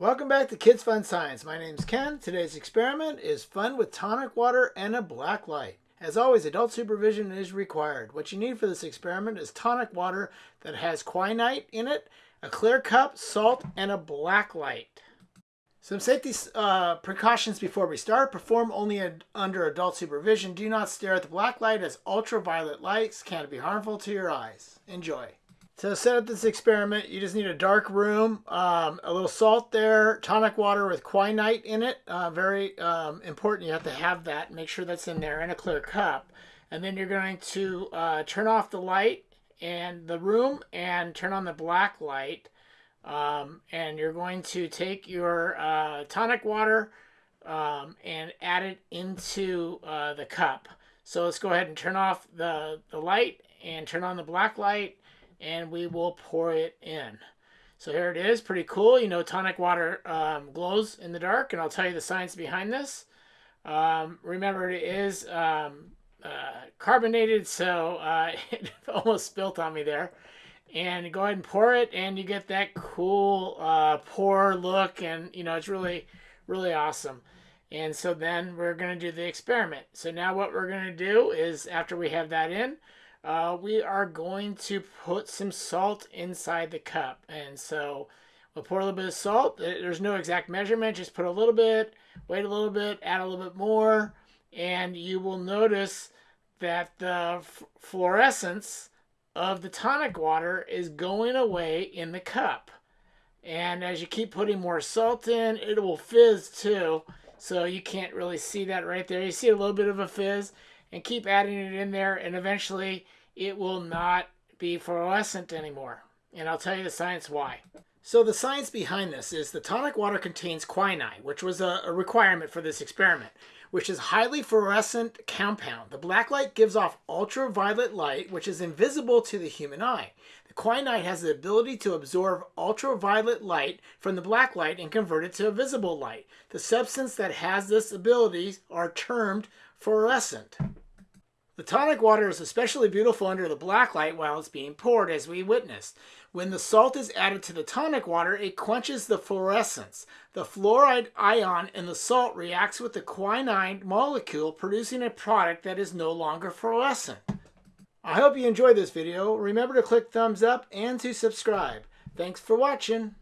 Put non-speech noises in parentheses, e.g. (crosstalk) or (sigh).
Welcome back to Kids Fun Science. My name's Ken. Today's experiment is fun with tonic water and a black light. As always, adult supervision is required. What you need for this experiment is tonic water that has quinine in it, a clear cup, salt, and a black light. Some safety uh, precautions before we start. Perform only ad under adult supervision. Do not stare at the black light as ultraviolet lights can be harmful to your eyes. Enjoy. To set up this experiment, you just need a dark room, um, a little salt there, tonic water with quinine in it. Uh, very um, important. You have to have that. Make sure that's in there, in a clear cup. And then you're going to uh, turn off the light and the room and turn on the black light. Um, and you're going to take your uh, tonic water um, and add it into uh, the cup. So let's go ahead and turn off the, the light and turn on the black light and we will pour it in. So here it is, pretty cool. You know, tonic water um, glows in the dark, and I'll tell you the science behind this. Um, remember, it is um, uh, carbonated, so uh, (laughs) it almost spilt on me there. And go ahead and pour it, and you get that cool uh, pour look, and you know, it's really, really awesome. And so then we're going to do the experiment. So now what we're going to do is after we have that in, uh, we are going to put some salt inside the cup. And so we'll pour a little bit of salt. There's no exact measurement. Just put a little bit, wait a little bit, add a little bit more. And you will notice that the fluorescence of the tonic water is going away in the cup. And as you keep putting more salt in, it will fizz too. So you can't really see that right there. You see a little bit of a fizz and keep adding it in there and eventually it will not be fluorescent anymore. And I'll tell you the science why. So the science behind this is the tonic water contains quinine, which was a, requirement for this experiment, which is highly fluorescent compound. The black light gives off ultraviolet light, which is invisible to the human eye. The quinine has the ability to absorb ultraviolet light from the black light and convert it to a visible light. The substance that has this ability are termed fluorescent. The tonic water is especially beautiful under the black light while it's being poured, as we witnessed. When the salt is added to the tonic water, it quenches the fluorescence. The fluoride ion in the salt reacts with the quinine molecule, producing a product that is no longer fluorescent. I hope you enjoyed this video. Remember to click thumbs up and to subscribe. Thanks for watching.